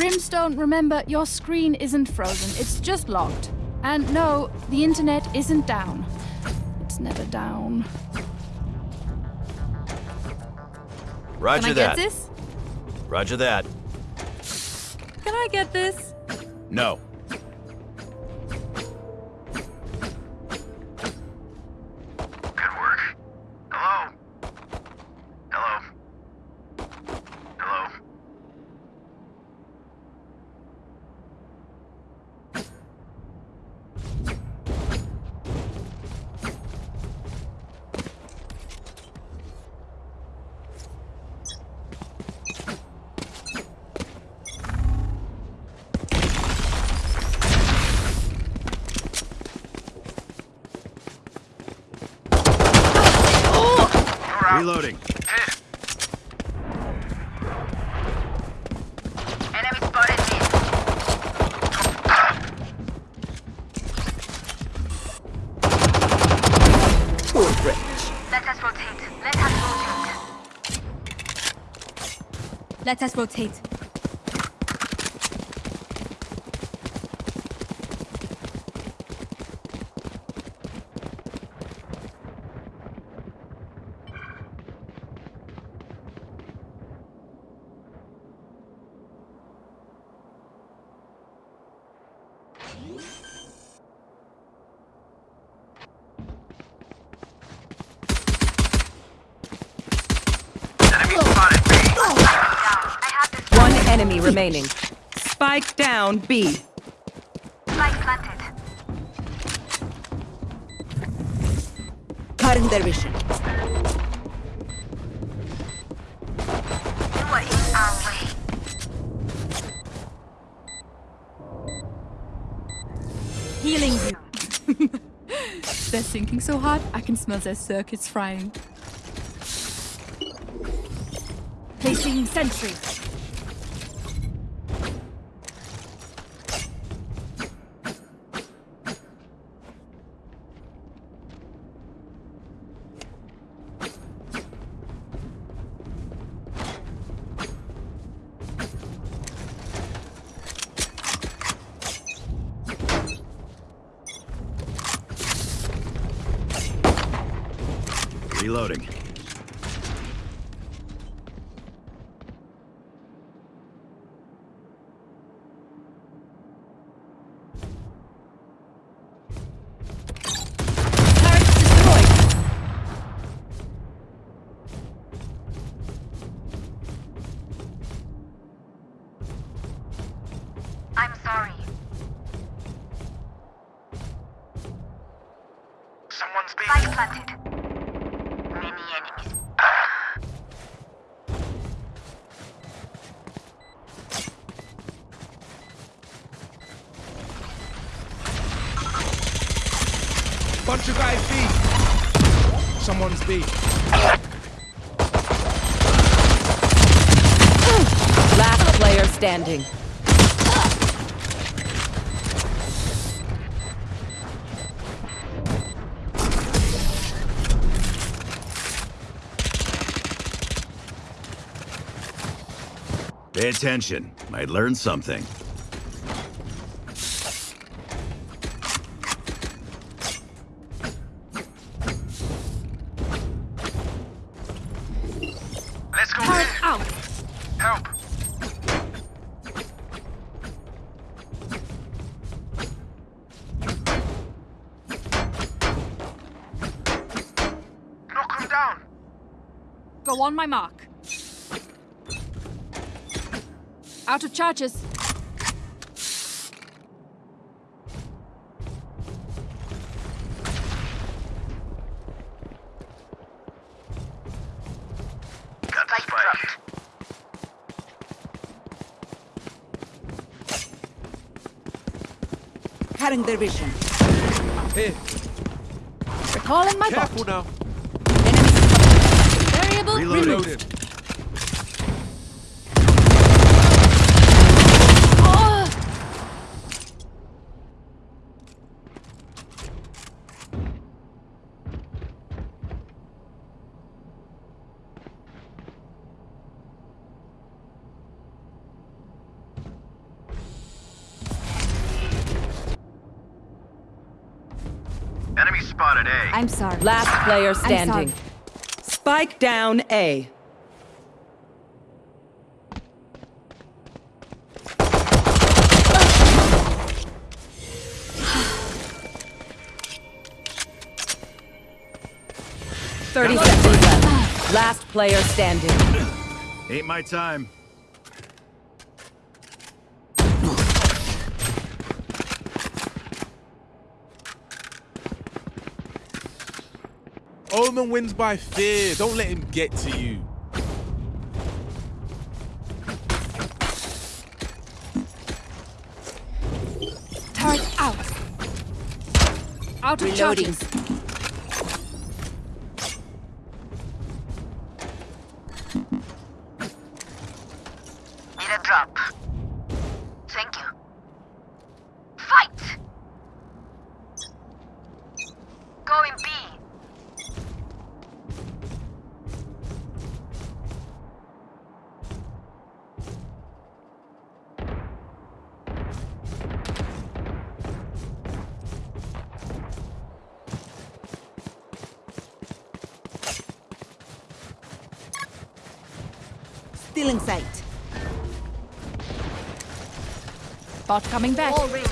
Brimstone, remember, your screen isn't frozen. It's just locked. And no, the internet isn't down. It's never down. Roger Can I that. get this? Roger that. Can I get this? No. Let us rotate. Healing you. They're sinking so hard, I can smell their circuits frying. Placing sentry. Player standing. Pay attention. Might learn something. Let's go Turret in. out. Help. Knock him down. Go on my mark. Out of charges. Cutting their vision. Here, Recalling my careful bot. now. Variable Reloading. removed. Reloaded. spotted A. I'm sorry. Last player standing. Spike down A. Thirty seconds left. Last player standing. Ain't my time. Omen wins by fear. Don't let him get to you. Turret out. Out of Reloading. charges. Bot coming back. All ringed.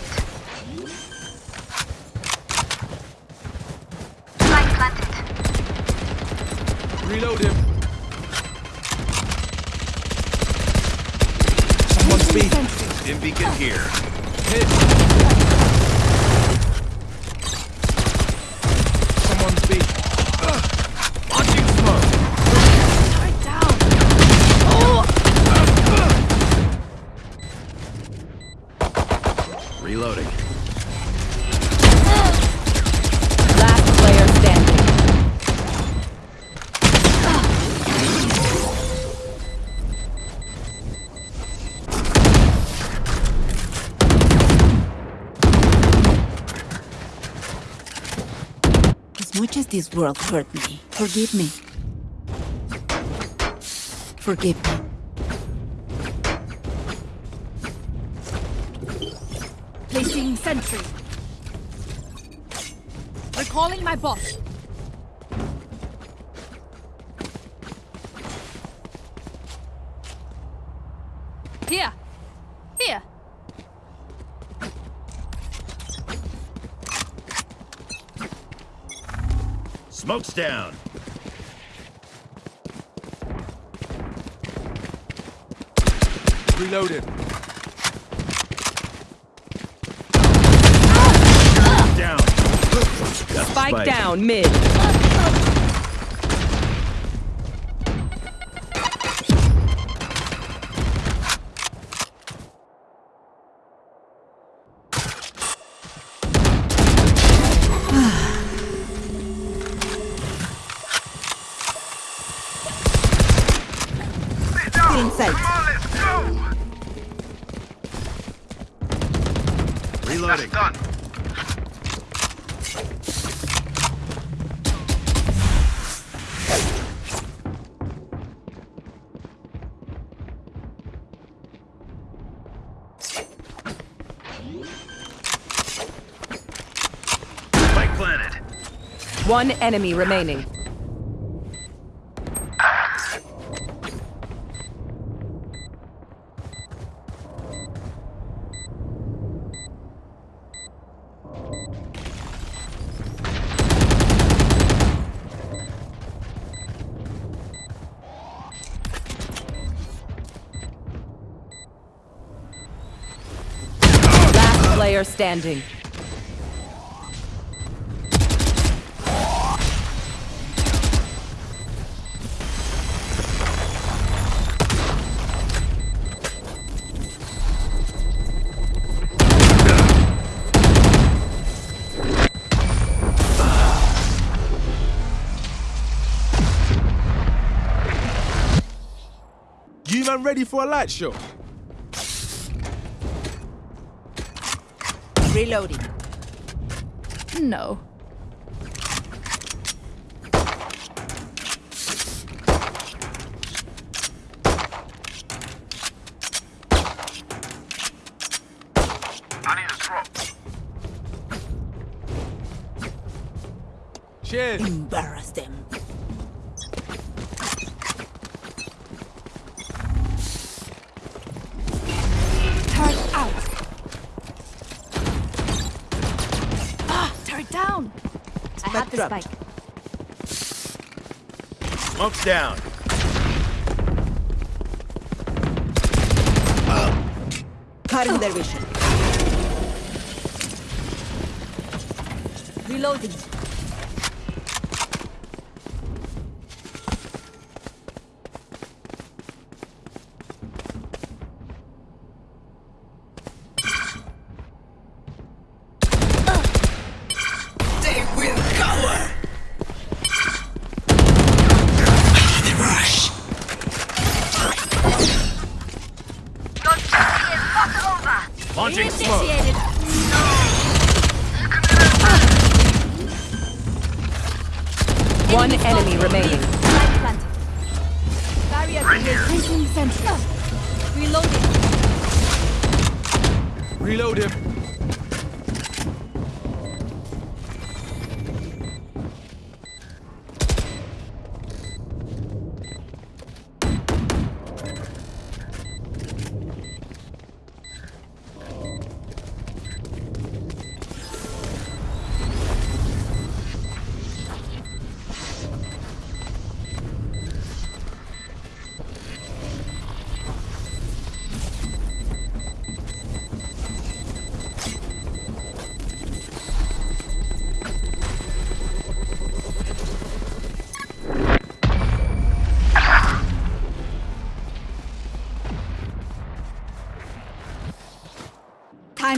Light planted. Reload him. Someone's B. Stim beacon here. Hit. Someone's B. This world hurt me, forgive me. Forgive me. Placing sentry. Recalling my bot. Here. Here. Smoke's down. Reloaded. Down. Got the Spike down mid. One enemy remaining. Last player standing. Ready for a light show? Reloading. No. Down. Cutting their vision. Reloading.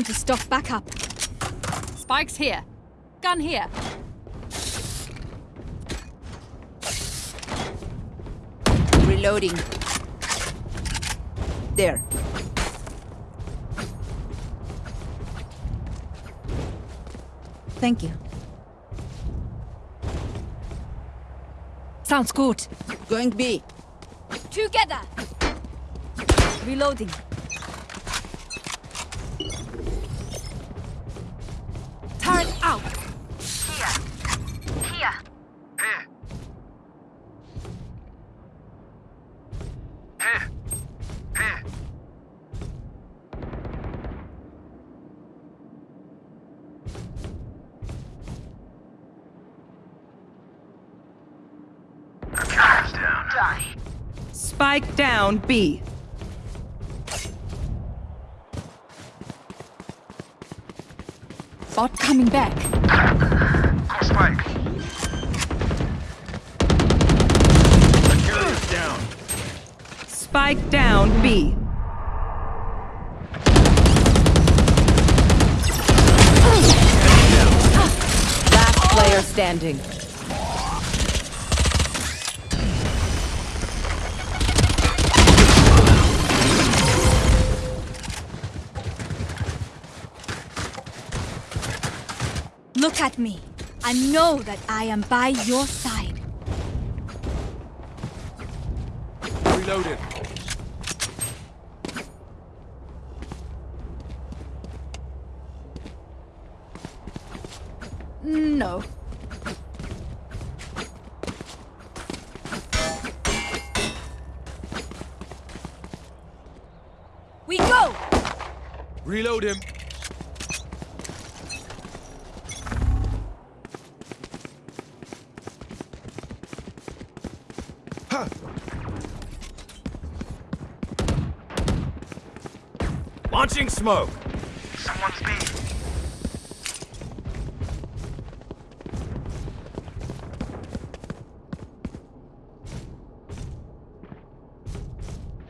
Time to stock back up. Spikes here. Gun here. Reloading. There. Thank you. Sounds good. Going B. Together. Reloading. Down know that I am by your side. Reloaded. No. We go! Reload him. Smoke. Someone's B.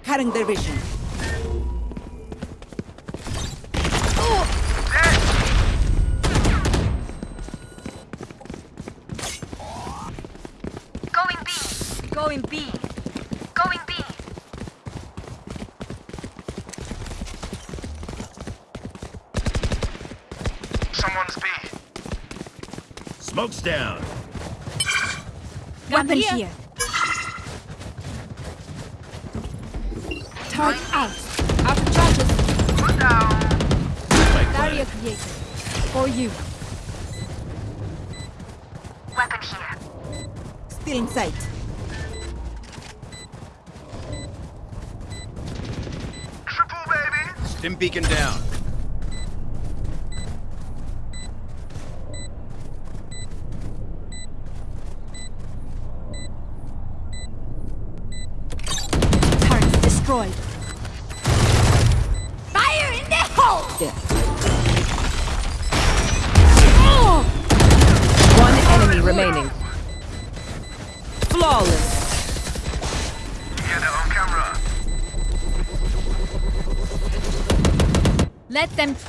Cutting their vision. Going B. Going B. Going B. Someone's B. Smoke's down. Gun Weapon here. here.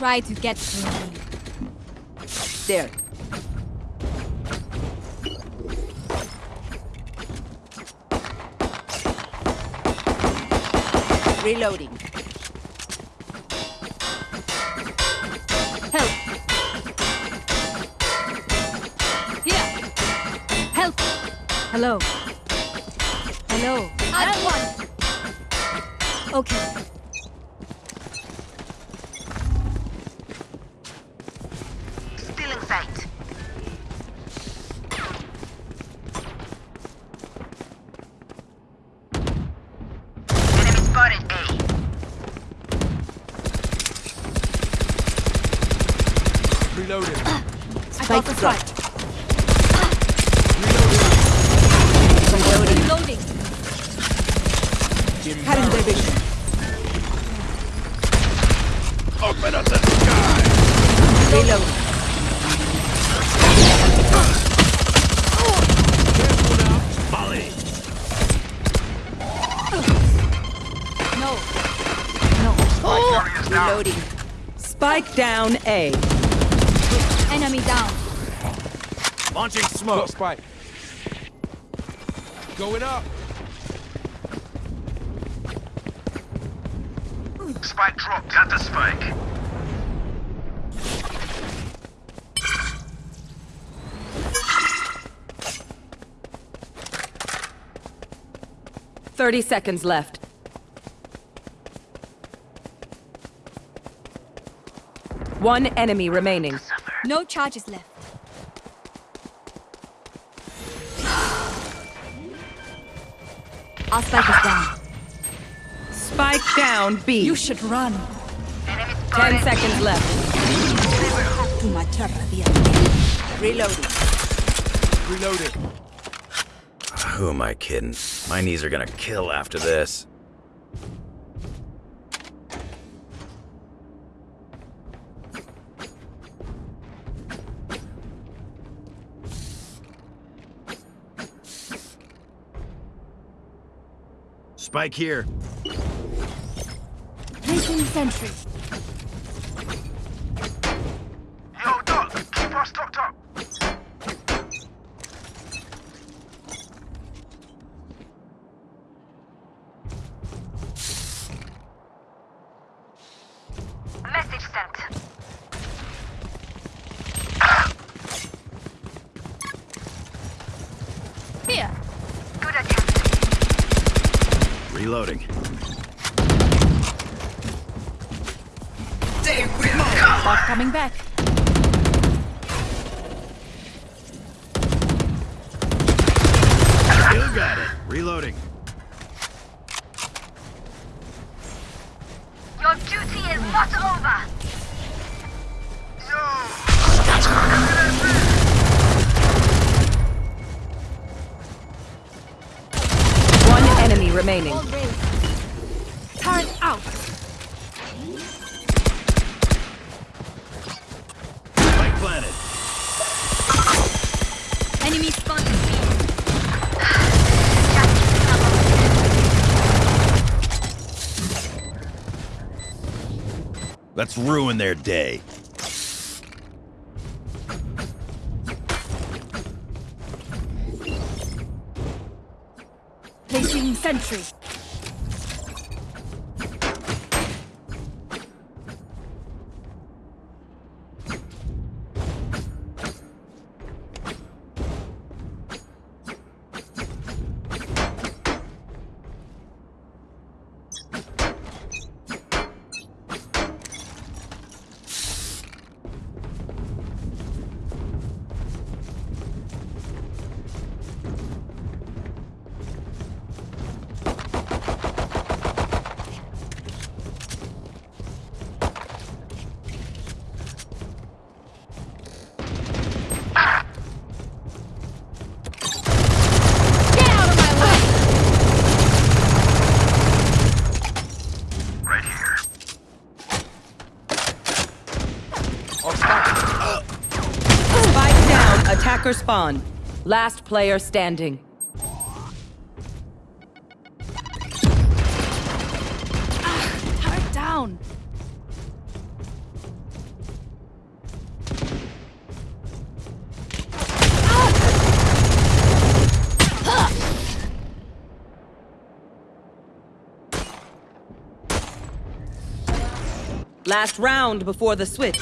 Try to get through. There. Reloading. Help! Here! Help! Hello. Hello. At one! Okay. Launching Got smoke. spike. Going up. Spike dropped. Got the spike. Thirty seconds left. One enemy remaining. No charges left. Our spike is down. Spike down B. You should run. Ten seconds left. Tu macharra, dia. Reloading. Reloading. Ah, who am I kidding? My knees are gonna kill after this. Spike here. Sentry. Yo, Doc, keep us stocked up. Message sent. Here. Good attempt. Reloading. Bot coming back. Still got it. Reloading. Your duty is not over. Yo. One enemy remaining. All raised. Turret out. Spike planted. Enemy spotted. Let's ruin their day. For spawn. Last player standing. Ah, Turret down. Last round before the switch.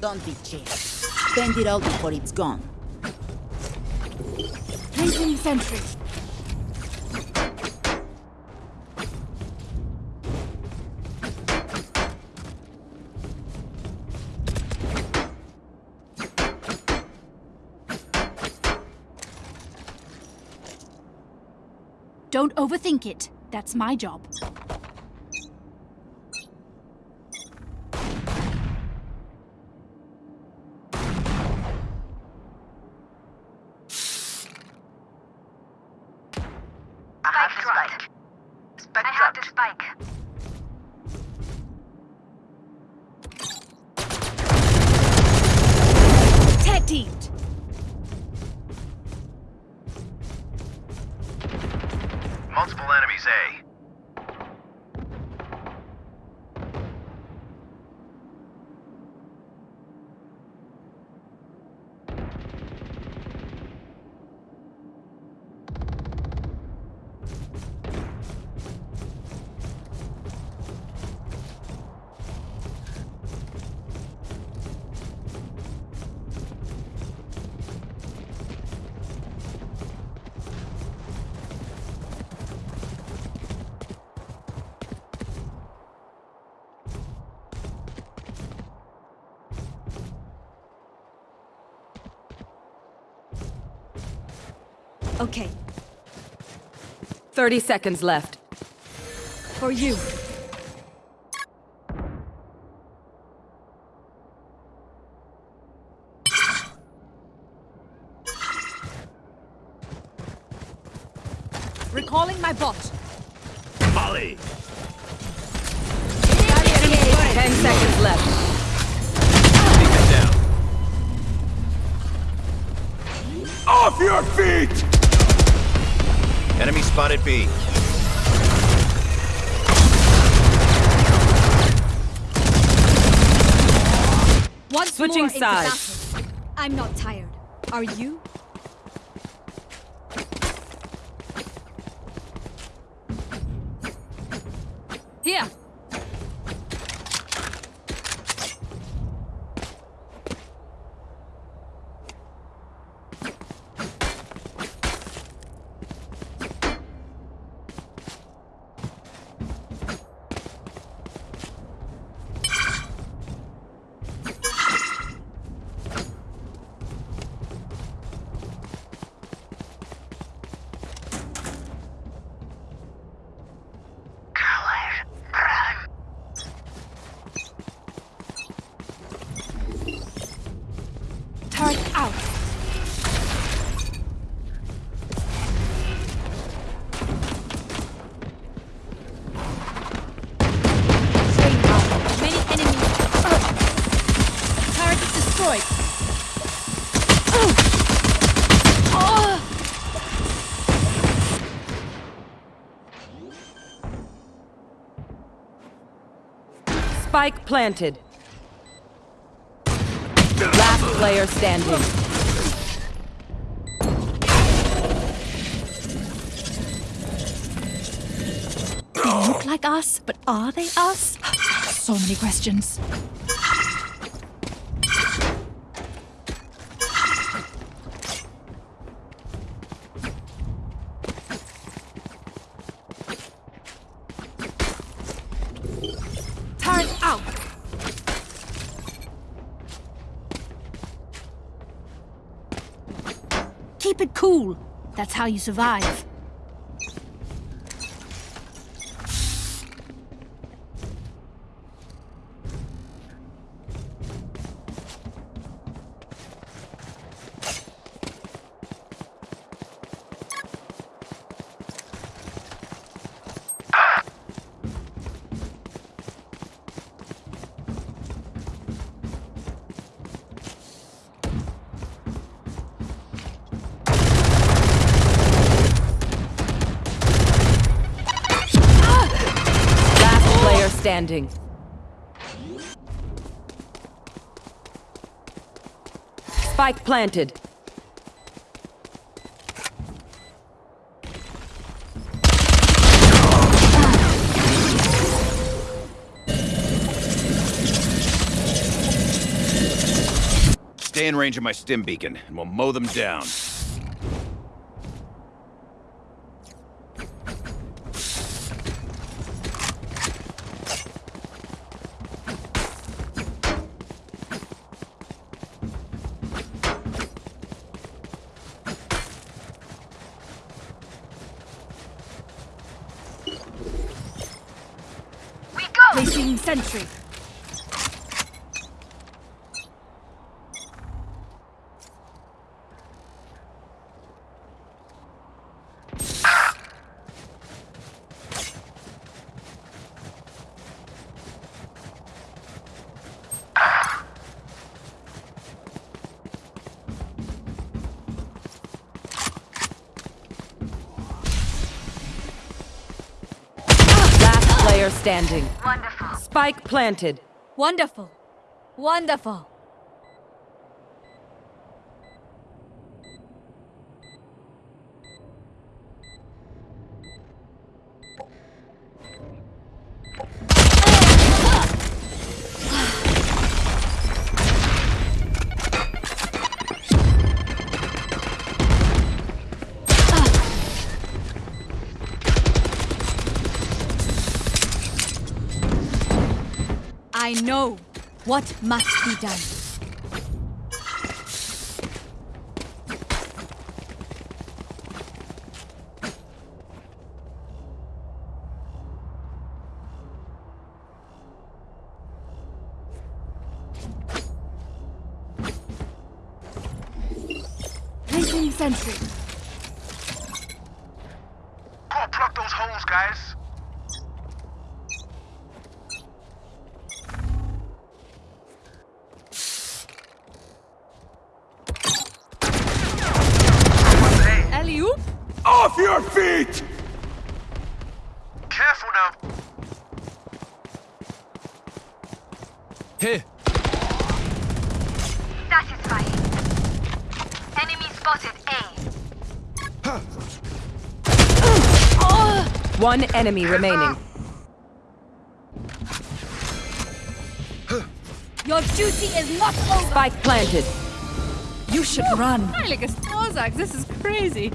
Don't be cheap. Spend it all before it's gone. Placing sentry. Don't overthink it. That's my job. Okay, 30 seconds left. for you. Spotted B. Once Switching more sides. battle. I'm not tired. Are you? Here. Planted. Last player standing. They look like us, but are they us? so many questions. Turret out. Keep it cool. That's how you survive. Standing. Spike planted. Stay in range of my stim beacon, and we'll mow them down. We go! Placing sentry. Last player standing. Wonderful. Spike planted. Wonderful. Wonderful. I know what must be done. Placing sentry. Gotta plug those holes, guys. Hey, Alley-oop. Off your feet! careful now. Here. Satisfying. Enemy spotted A. One enemy remaining. Your duty is not over. Spike planted. You should run. Heilige Snorzak, this is crazy.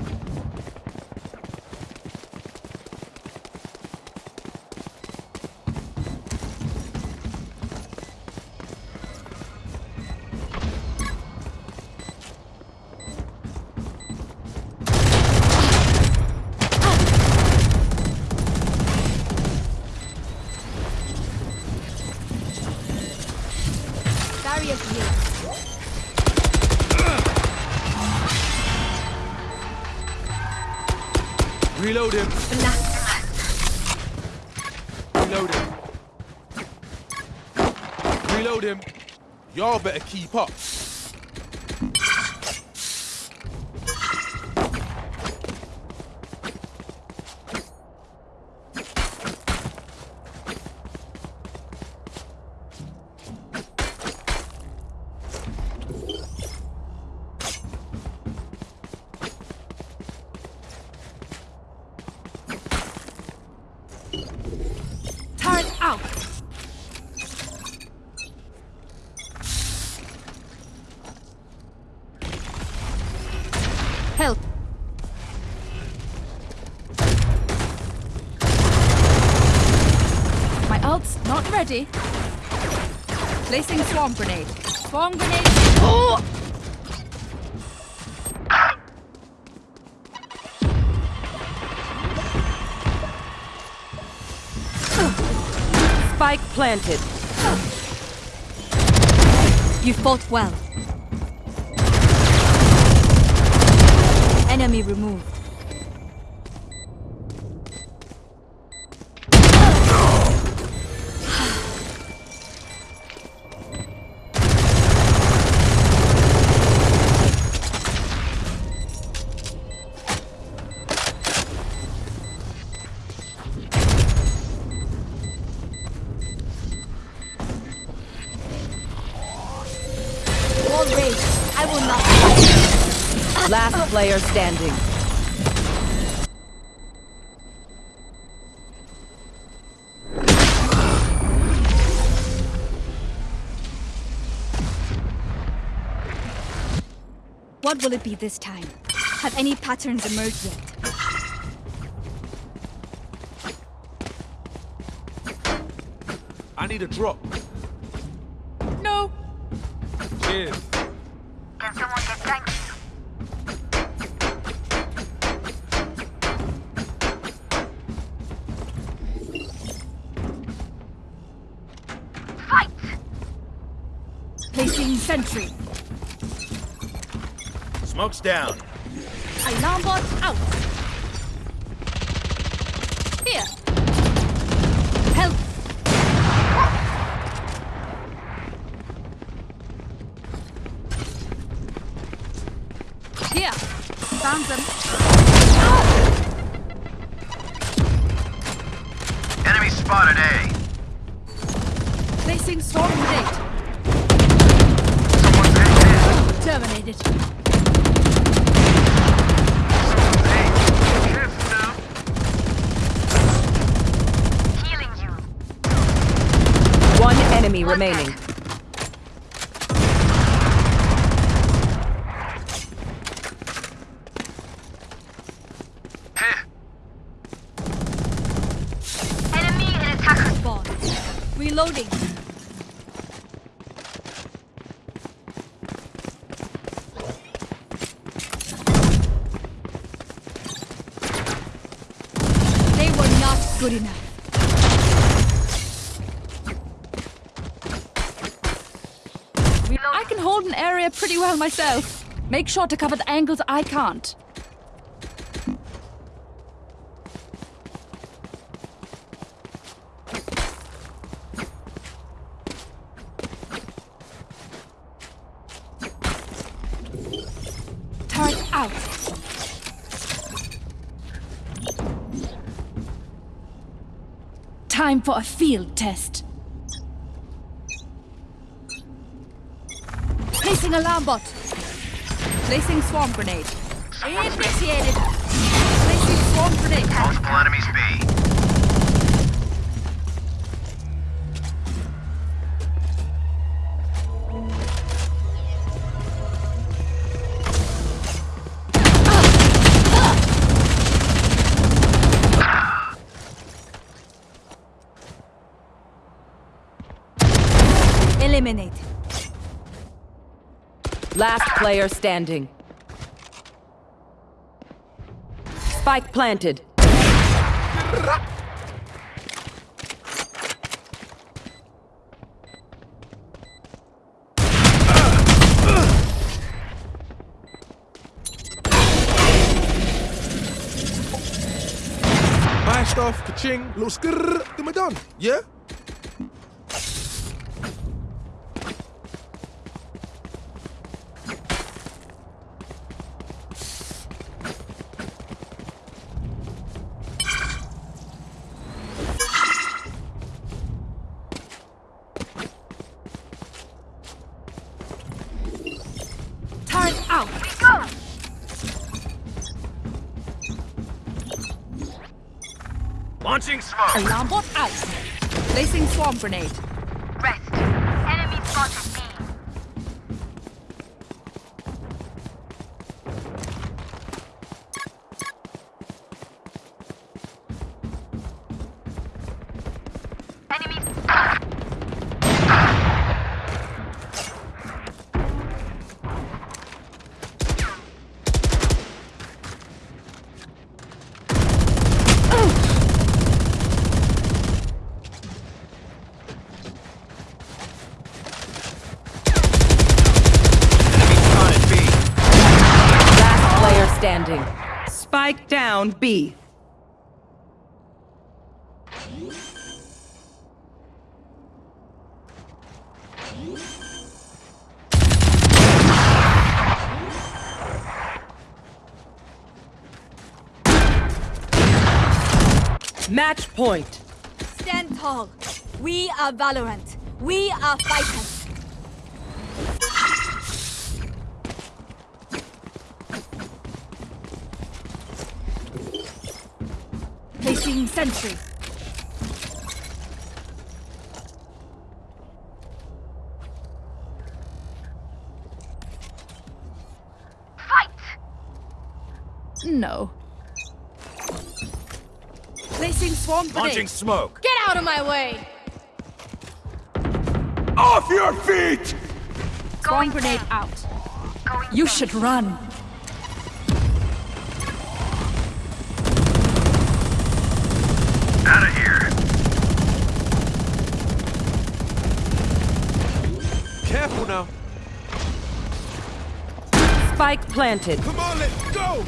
Keep up. Spike planted. You fought well. Enemy removed. Player standing. What will it be this time? Have any patterns emerged yet? I need a drop. No. Cheers. Smoke's down. Alarm bot I can hold an area pretty well myself. Make sure to cover the angles I can't. Turret out. Time for a field test. Placing alarm bot. Placing swarm grenade. Initiated. Placing swarm grenade. Multiple enemies B. Last player standing. Spike planted. Stuff, ka-ching, little skrrr, then we're done. Yeah? Alarm bot out. Placing swarm grenade. Match point. Stand tall. We are Valorant. We are fighters. Placing sentry. Fight! No. Placing swarm Launching smoke. Get out of my way! Off your feet! Swarm grenade out. You should run. Out of here. Careful now. Spike planted. Come on, let's go.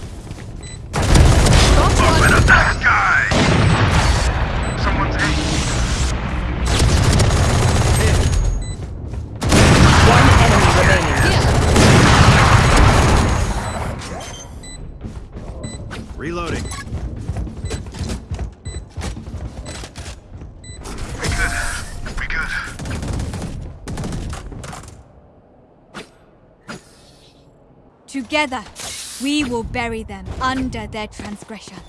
Open up the sky. Reloading. We good. We good. Together, we will bury them under their transgressions.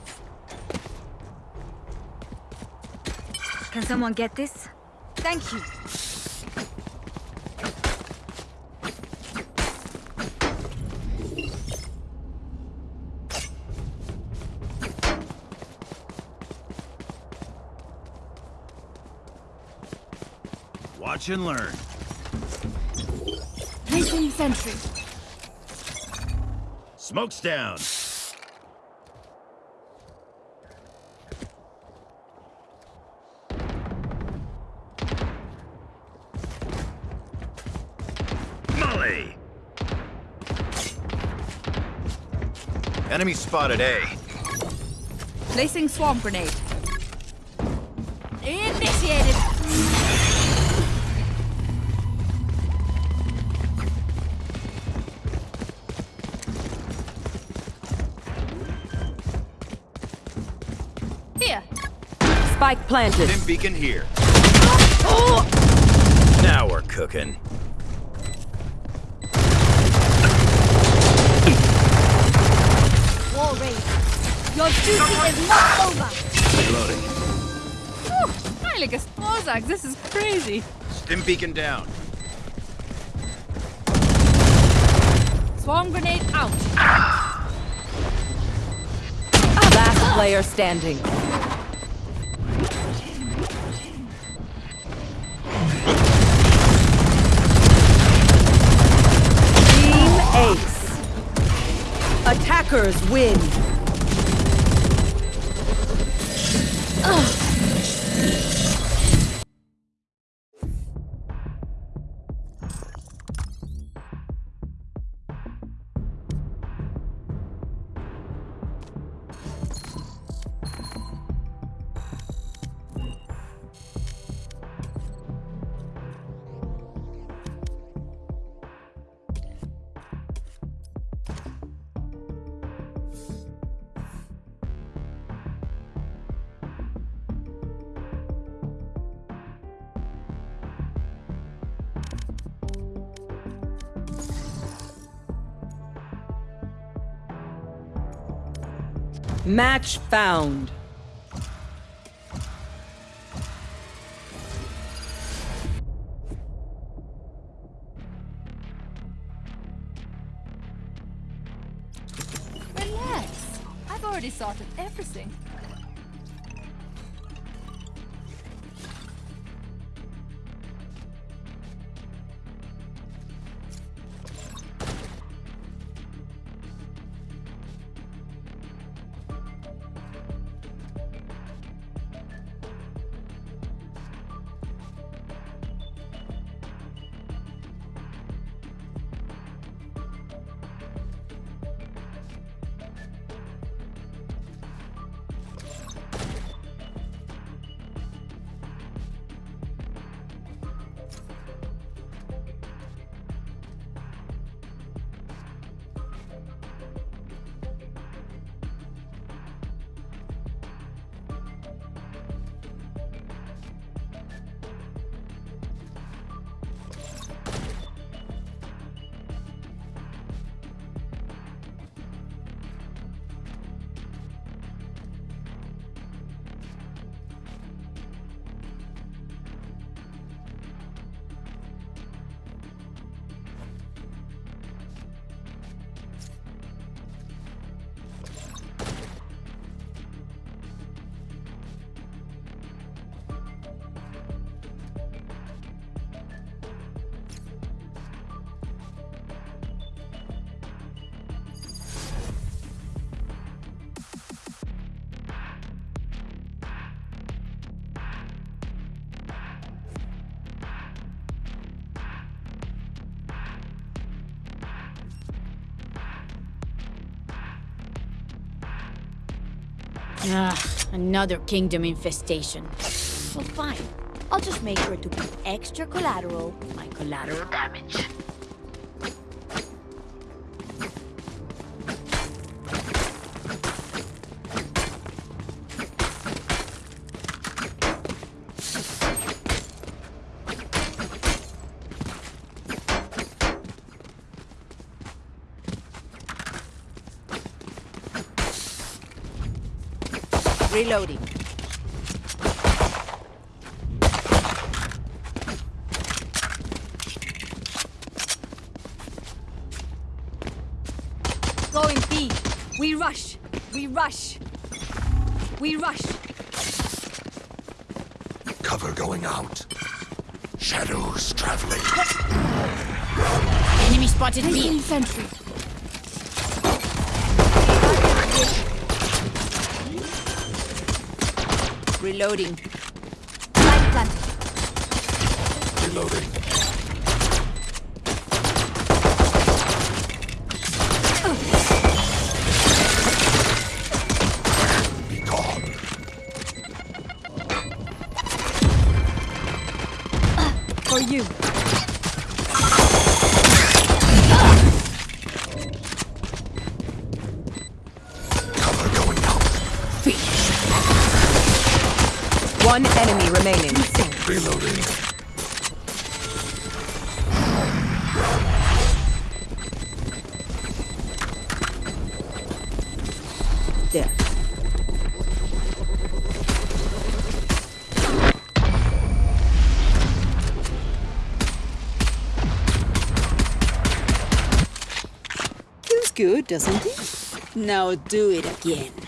Can someone get this? Thank you. Watch and learn. Placing sentry. Smoke's down. Molly! Enemy spotted A. Placing swarm grenade. Spike planted. Stim beacon here. Now we're cooking. War raised. Your duty is not over. Reloading. Heiliges Mosag, this is crazy. Stim beacon down. Swarm grenade out. Ah, last player standing. Attackers win. Match found. Relax. I've already sorted everything. Another kingdom infestation. Well, fine. I'll just make sure to put extra collateral my collateral damage. Reloading. Going B. We rush. We rush. We rush. Cover going out. Shadows traveling. Enemy spotted B. Placing Reloading. Reloading. There. Feels good, doesn't it? Now do it again.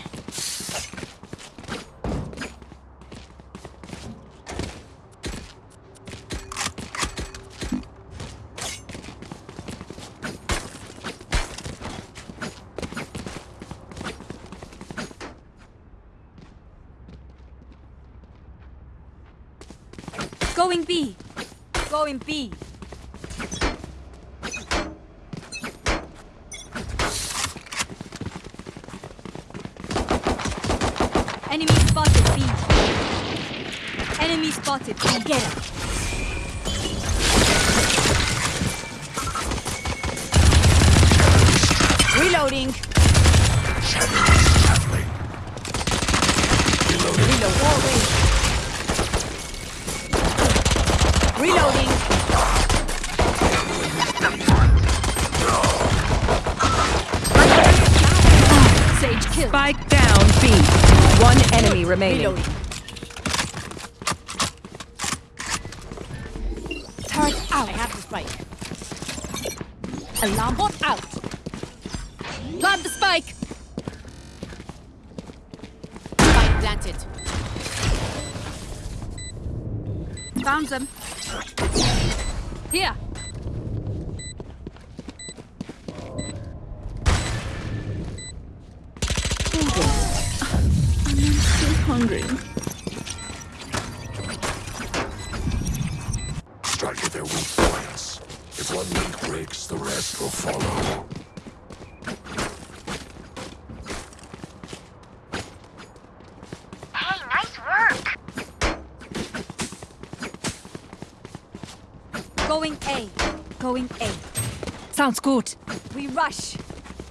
Sounds good. We rush.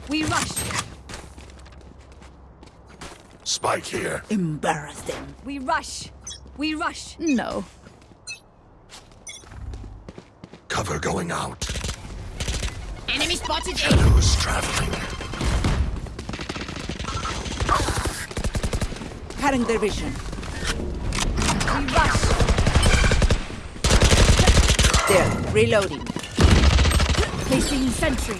We rush. Spike here. Embarrass them. We rush. We rush. No. Cover going out. Enemy spotted A. Shadows traveling. Cutting their vision. We rush. There. Reloading. Placing sentry.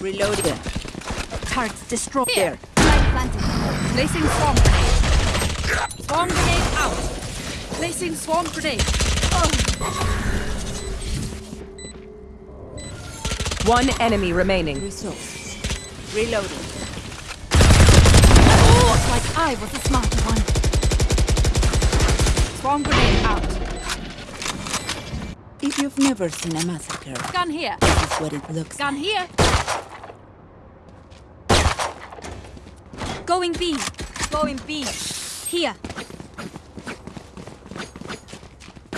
Reloading. Turrets destroyed. Planted. Placing swarm grenade. Swarm grenade out. Placing swarm grenade. Oh. One enemy remaining. Resources. Reloading. Oh, like I was the smarter one. Swarm grenade you've never seen a massacre, Gun here. this is what it looks Gun like. here. Going B. Going B. Here.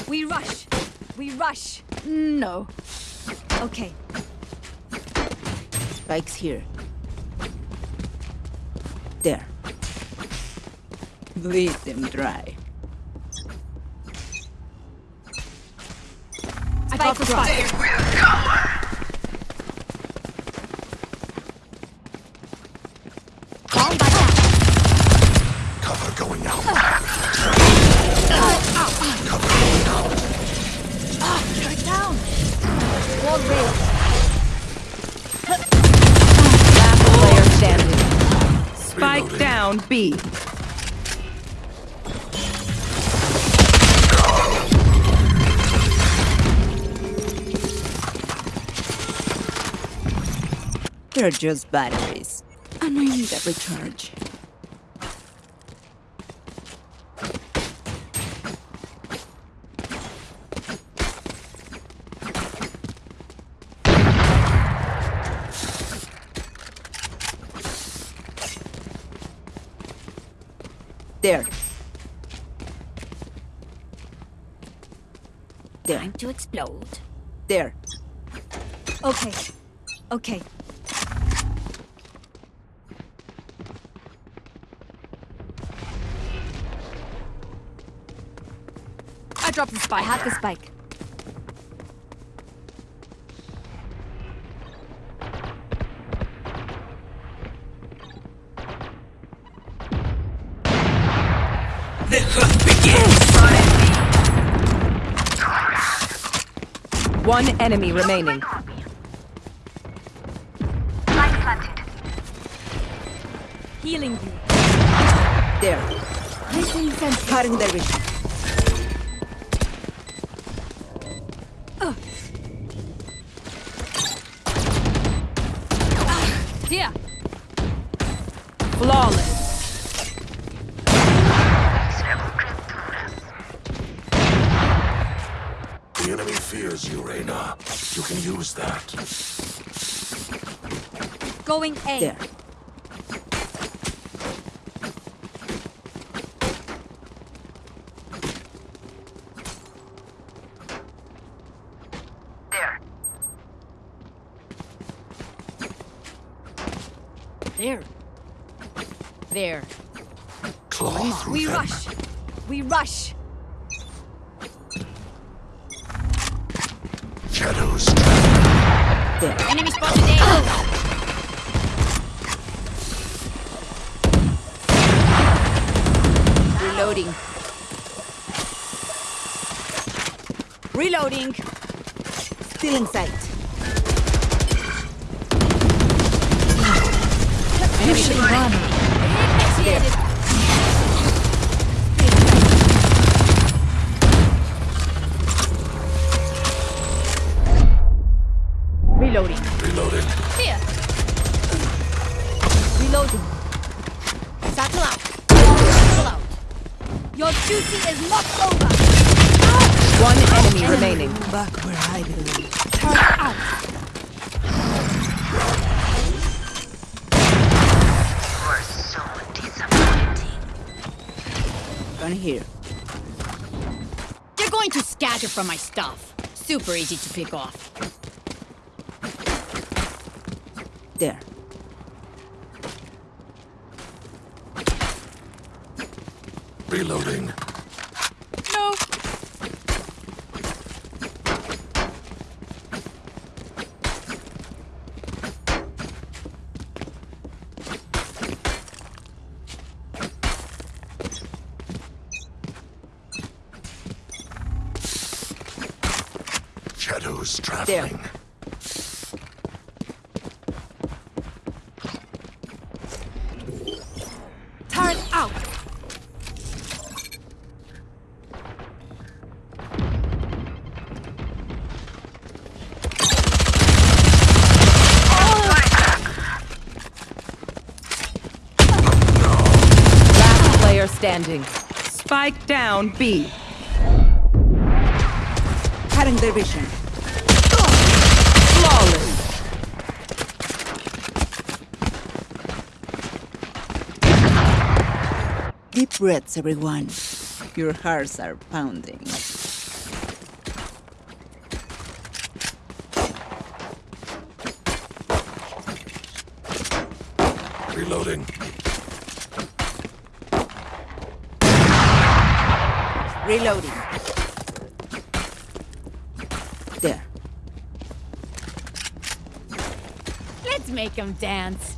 We rush. We rush. No. Okay. Spike's here. There. Bleed them dry. I got the spike. Bomb back out. Cover going out. Turret down. Wall raised. Last player standing. Spike Reloading. down B. They're just batteries. And I need a recharge. There. There. Time to explode. There. Okay. Okay. Dropped the I spike. have the spike. One enemy remaining. Light planted. Healing you. There. Cutting their vision. Fears you, Reyna. You can use that. Going A. There. There. There. There. Claw through We them. rush. We rush. Shadows. There. Enemy spotted A. Reloading. Reloading. Still in easy to pick off. There. Reloading. No. Shadows traveling. Turret out. Last player standing. Spike down B. Cutting their vision. Flawless. Deep breaths, everyone. Your hearts are pounding. Reloading. Reloading. There. Them dance.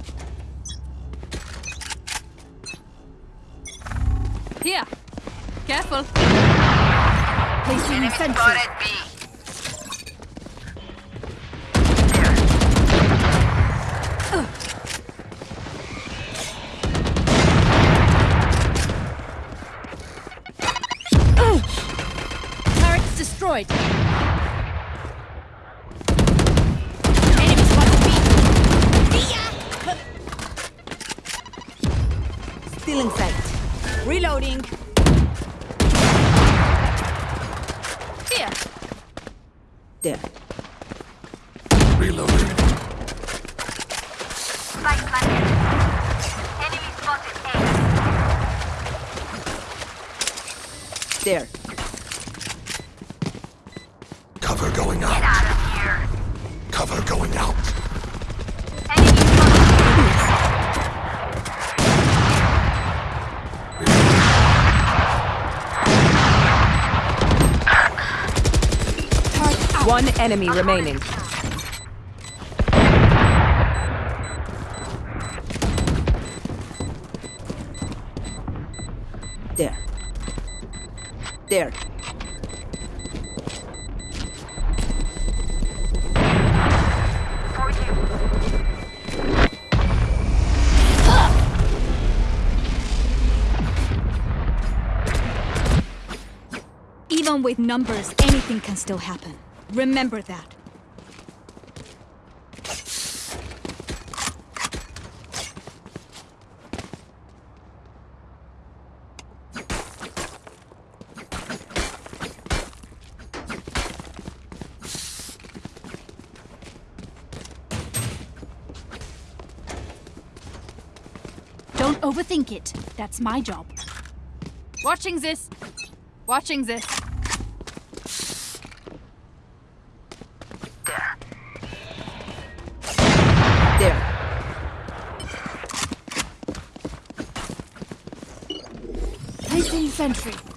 One enemy remaining. There. There. Even with numbers, anything can still happen. Remember that. Don't overthink it. That's my job. Watching this. Watching this. Sentry.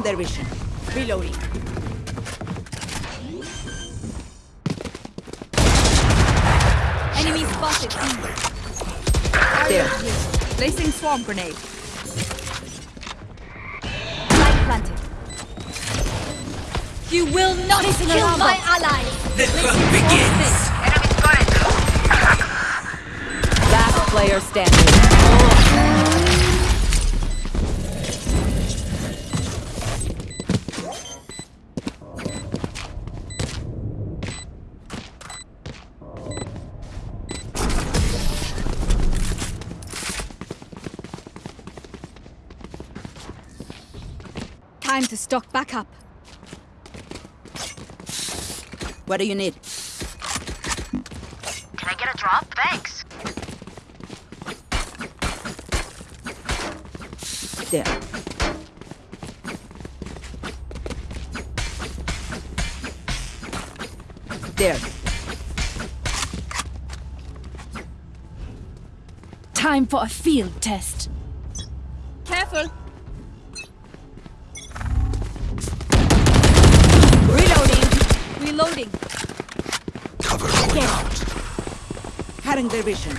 Cutting their vision. Reloading. Enemy spotted. There. Placing swarm grenade. Light planted. You will not kill my ally. allies. Enemy spotted. Last player standing. Back up. What do you need? Can I get a drop? Thanks. There. There. Time for a field test. Covering their vision.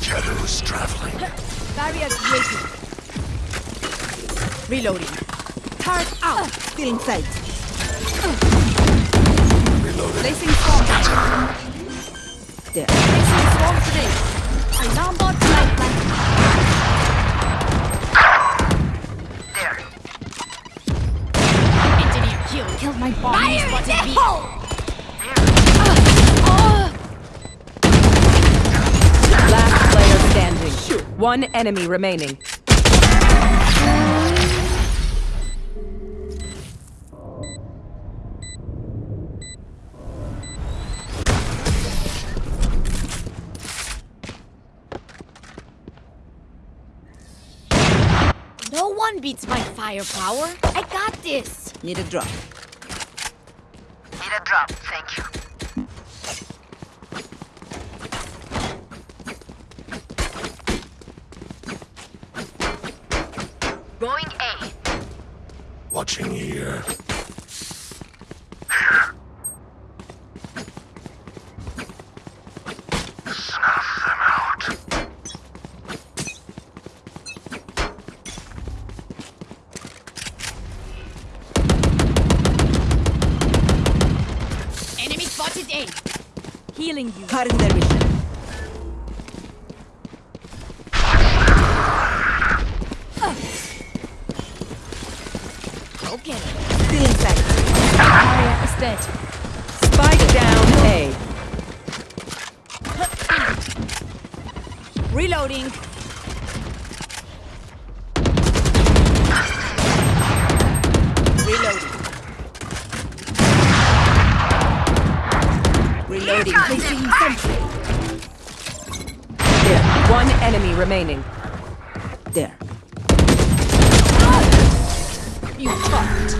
Shadows traveling. Barrier created. Reloading. Turret out. Still in sight. Reloading. Placing swarm. There. Placing swarm today. Alarm bot light light. There. Engineer kill killed my bomb. Fire in his body. One enemy remaining. No one beats my firepower. I got this. Need a drop. Reloading. Placing sentry. There. One enemy remaining. There. You fucked.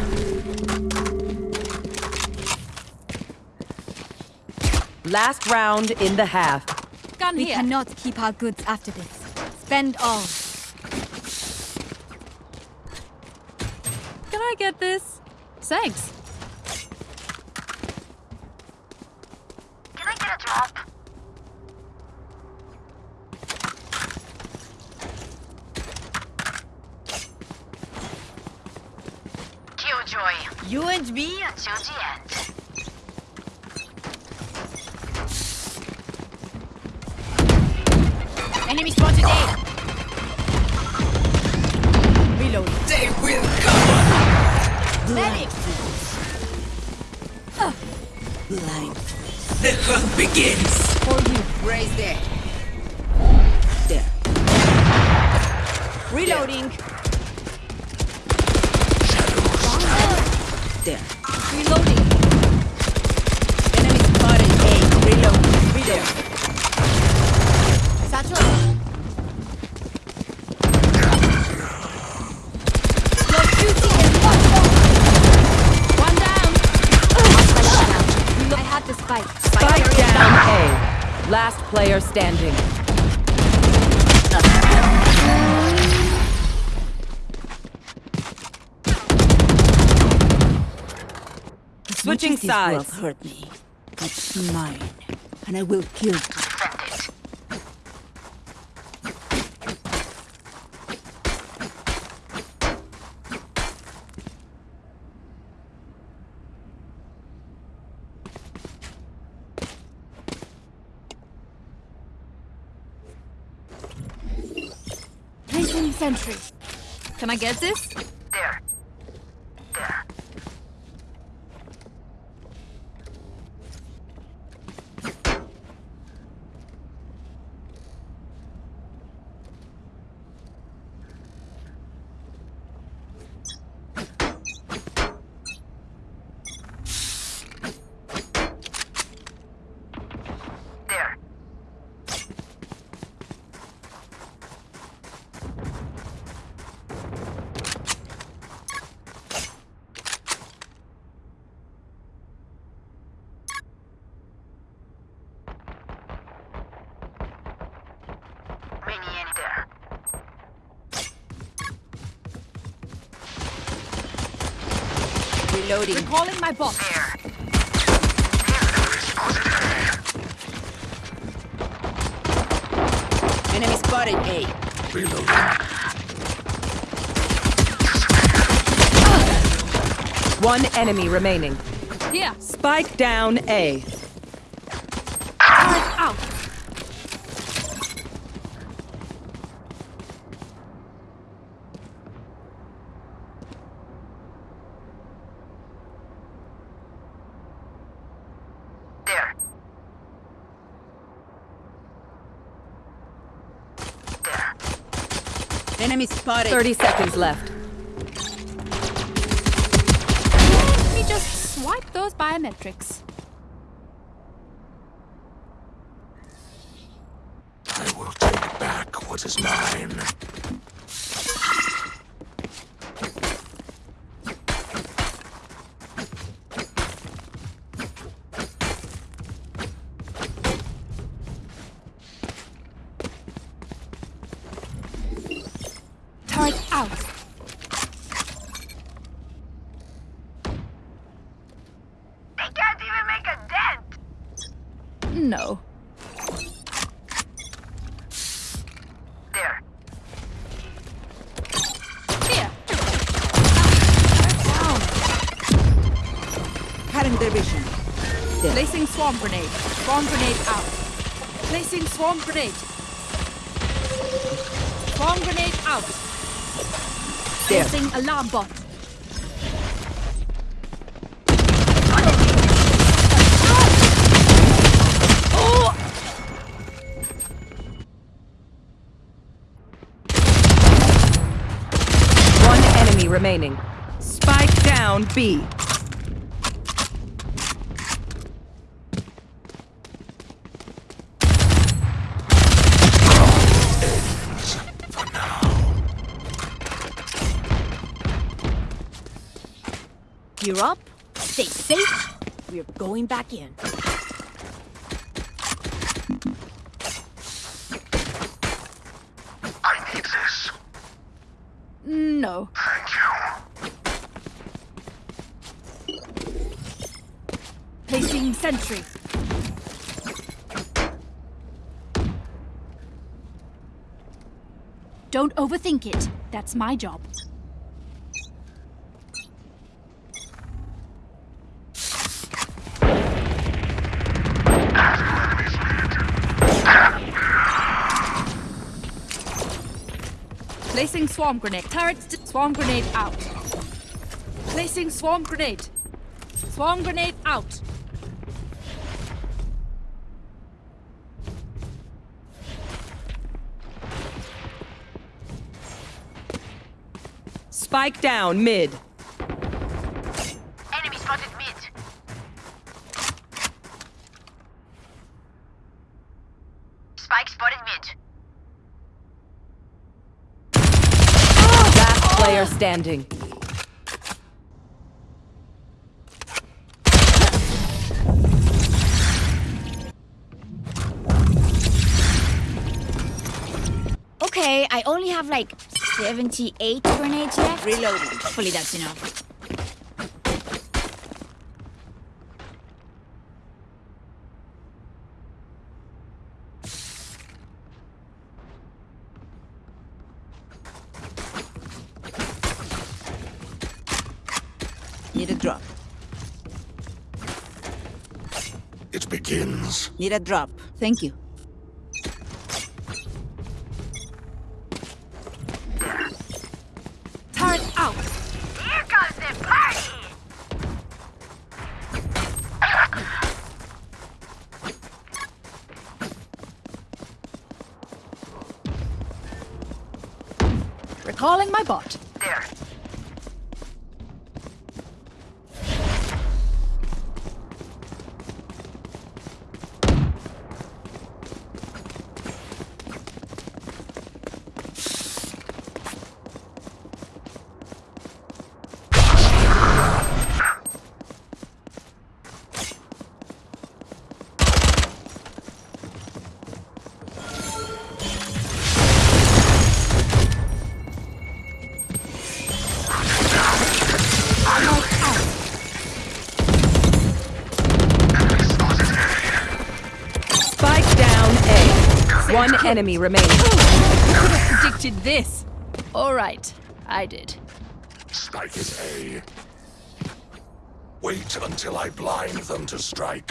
Last round in the half. Gun We here. cannot keep our goods after this. Spend all. Can I get this? Thanks. Can I get a drop? Killjoy. You and me? Until the end. Enemy spotted A. Reloading. They will come. Medic. Blind. The hunt begins. For you. Raise there. There. Reloading. There. Reloading. Enemy spotted A. Reload. Reload. Satchel. Last player standing. Switching Much as this world sides. hurt me. It's mine. And I will kill you. Defend it. Placing sentry. Can I get this? There. There. There. Mini in there. Reloading. Recalling my bot. There. Enemy spotted A. Reloading. One enemy remaining. Here. Spike down A. Turret out. There. There. Enemy spotted. 30 seconds left. Let me just swipe those biometrics. Grenade. Swarm grenade out. Placing alarm bot. One enemy remaining. Spike down B. Gear up, stay safe. We're going back in. I need this. No. Thank you. Placing sentry. Don't overthink it. That's my job. Placing swarm grenade. Turrets, swarm grenade out. Placing swarm grenade. Swarm grenade out. Spike down mid. Enemy spotted mid. Spike spotted mid. Last player standing. Okay, I only have like 78 grenades left. Reloading. Hopefully that's enough. Need a drop. It begins. Need a drop. Thank you. Turret out. Here comes the party. Recalling my bot. One enemy remaining. Predicted this. All right. I did. Spike is A. Wait until I blind them to strike.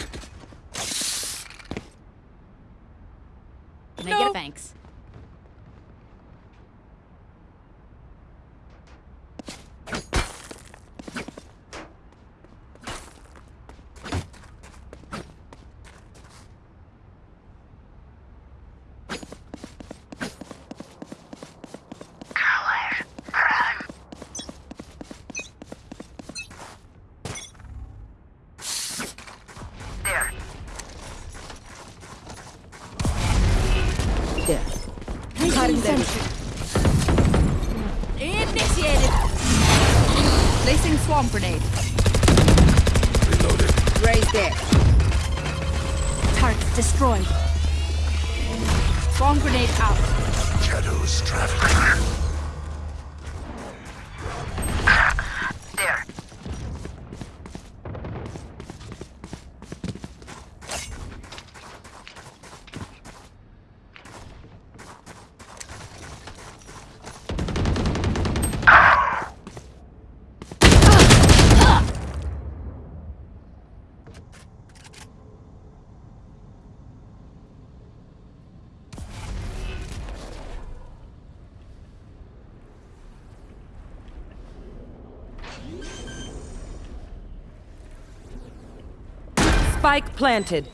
Spike planted.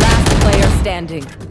Last player standing.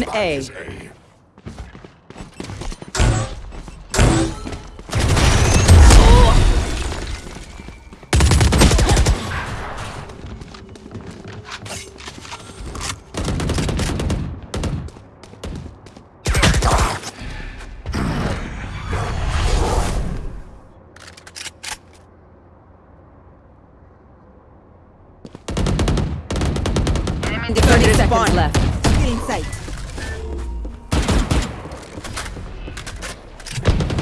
down A. Seconds left. Get inside.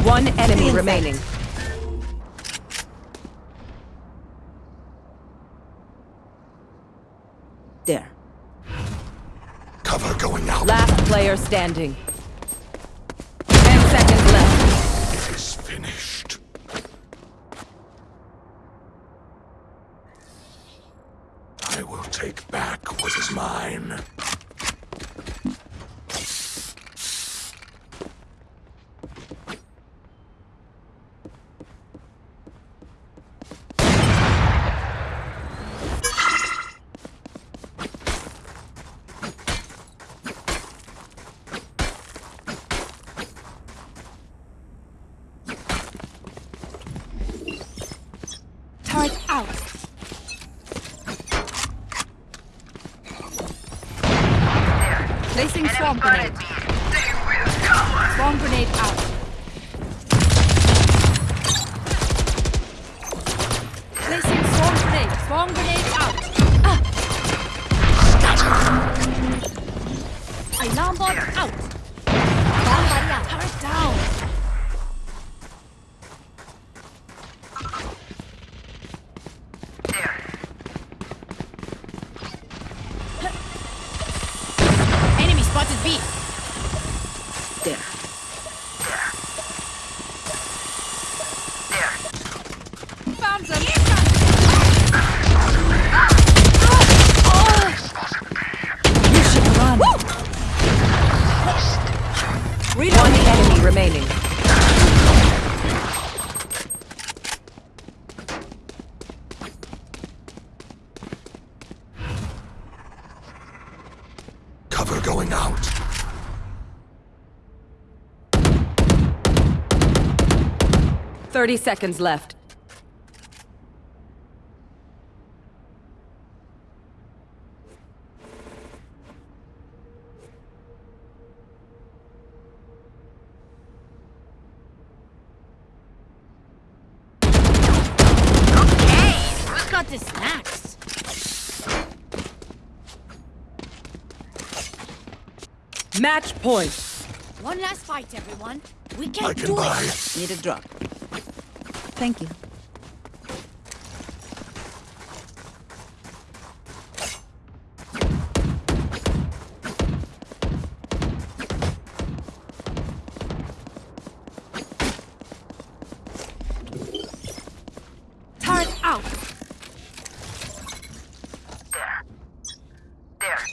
One enemy remaining. There. Cover going out. Last player standing. 30 seconds left. Match point. One last fight, everyone. We can't can do buy. it. Need a drop. Thank you. Turret out. There. There.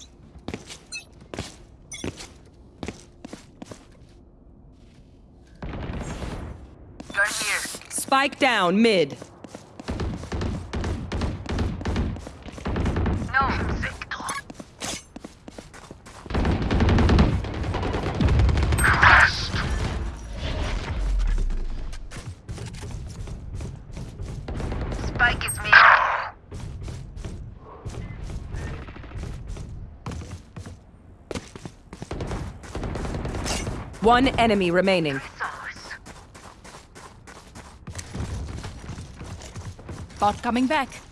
Gun here. Spike down mid. No, Victor. Spike is me. One enemy remaining. Bot coming back.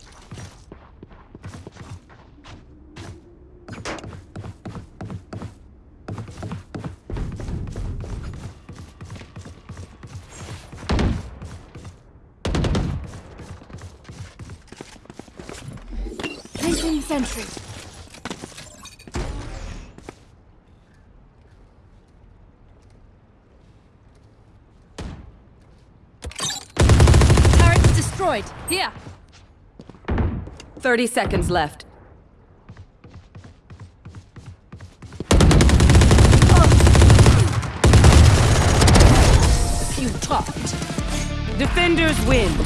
30 seconds left. You. Defenders win.